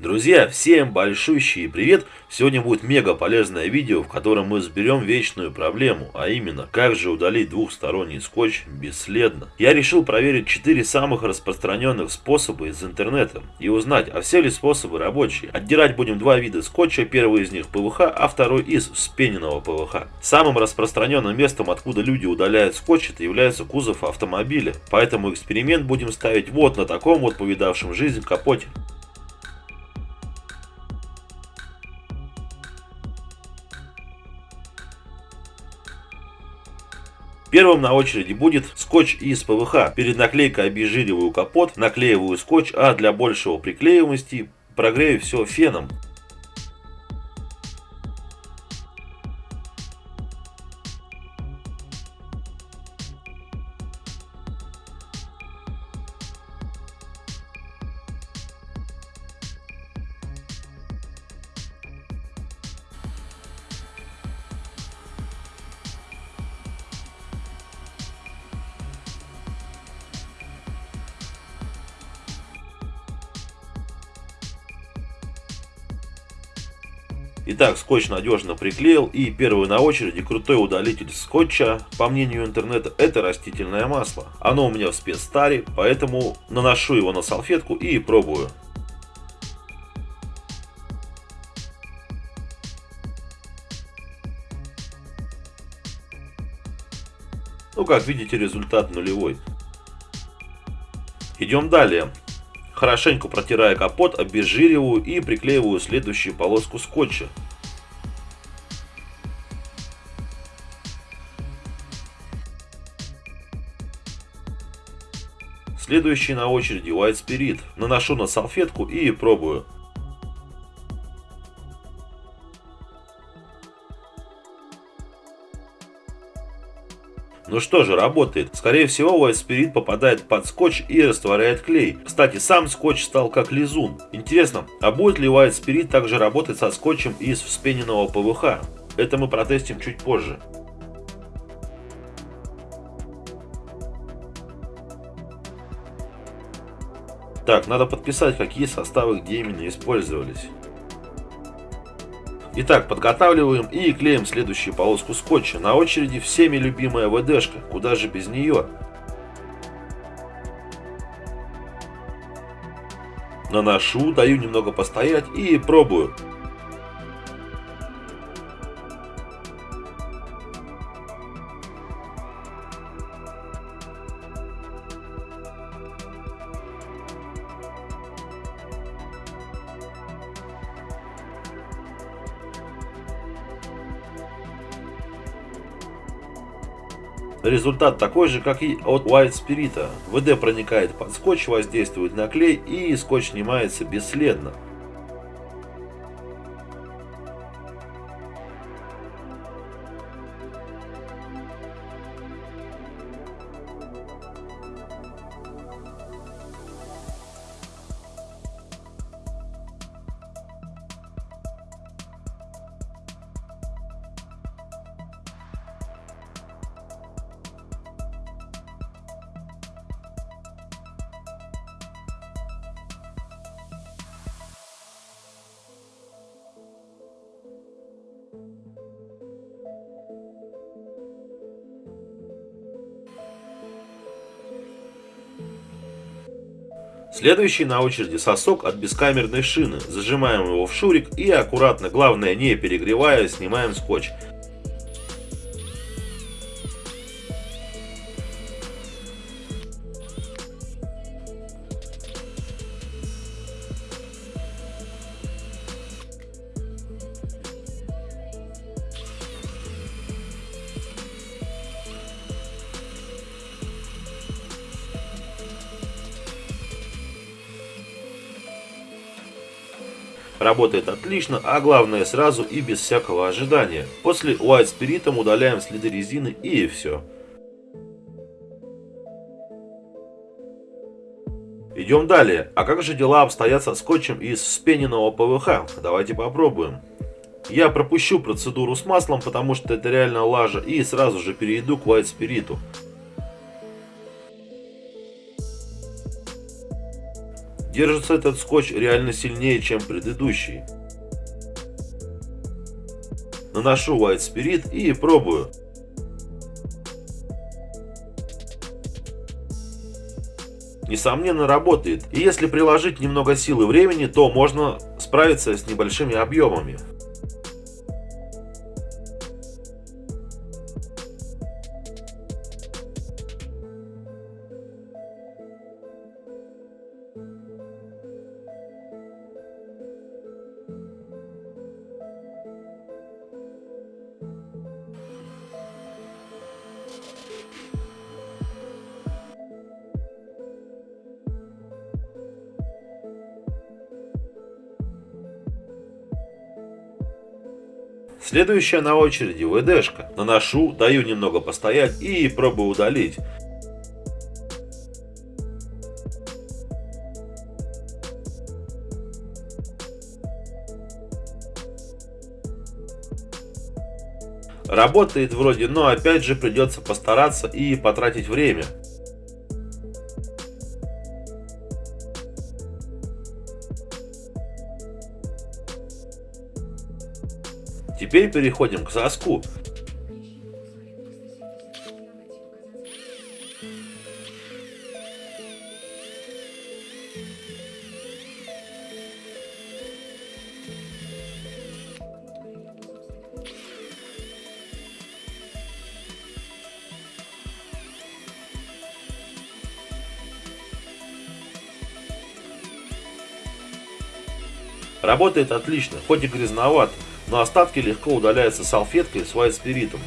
Друзья, всем большущий привет! Сегодня будет мега полезное видео, в котором мы разберем вечную проблему, а именно, как же удалить двухсторонний скотч бесследно. Я решил проверить 4 самых распространенных способа из интернета и узнать, а все ли способы рабочие. Отдирать будем два вида скотча, первый из них ПВХ, а второй из вспененного ПВХ. Самым распространенным местом, откуда люди удаляют скотч, это является кузов автомобиля, поэтому эксперимент будем ставить вот на таком вот повидавшем жизнь капоте. Первым на очереди будет скотч из ПВХ. Перед наклейкой обезжириваю капот, наклеиваю скотч, а для большего приклеиваемости прогрею все феном. Итак, скотч надежно приклеил и первый на очереди крутой удалитель скотча, по мнению интернета, это растительное масло. Оно у меня в спецтаре, поэтому наношу его на салфетку и пробую. Ну, как видите, результат нулевой. Идем далее. Хорошенько протирая капот, обезжириваю и приклеиваю следующую полоску скотча. Следующий на очереди White Spirit. Наношу на салфетку и пробую. Ну что же, работает. Скорее всего, Spirit попадает под скотч и растворяет клей. Кстати, сам скотч стал как лизун. Интересно, а будет ли Spirit также работать со скотчем из вспененного ПВХ? Это мы протестим чуть позже. Так, надо подписать, какие составы где именно использовались. Итак, подготавливаем и клеим следующую полоску скотча. На очереди всеми любимая ВДшка, куда же без нее. Наношу, даю немного постоять и пробую. Результат такой же, как и от White Spirit. ВД проникает под скотч, воздействует на клей и скотч снимается бесследно. Следующий на очереди сосок от бескамерной шины. Зажимаем его в шурик и аккуратно, главное не перегревая, снимаем скотч. Работает отлично, а главное сразу и без всякого ожидания. После White Spirit удаляем следы резины и все. Идем далее. А как же дела обстоят со скотчем из вспененного ПВХ? Давайте попробуем. Я пропущу процедуру с маслом, потому что это реально лажа, и сразу же перейду к White Spirit. Держится этот скотч реально сильнее, чем предыдущий. Наношу White Spirit и пробую. Несомненно работает, и если приложить немного сил и времени, то можно справиться с небольшими объемами. Следующая на очереди ВДшка. Наношу, даю немного постоять и пробую удалить. Работает вроде, но опять же придется постараться и потратить время. Теперь переходим к соску. Работает отлично, хоть и грязновато но остатки легко удаляются салфеткой с white спиритом.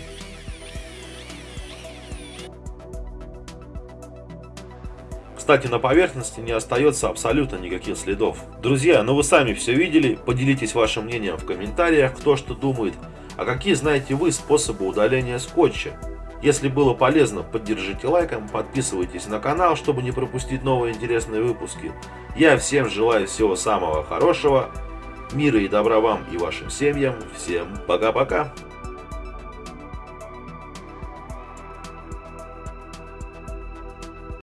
Кстати, на поверхности не остается абсолютно никаких следов. Друзья, ну вы сами все видели, поделитесь вашим мнением в комментариях, кто что думает. А какие знаете вы способы удаления скотча? Если было полезно, поддержите лайком, подписывайтесь на канал, чтобы не пропустить новые интересные выпуски. Я всем желаю всего самого хорошего. Мира и добра вам и вашим семьям. Всем пока-пока.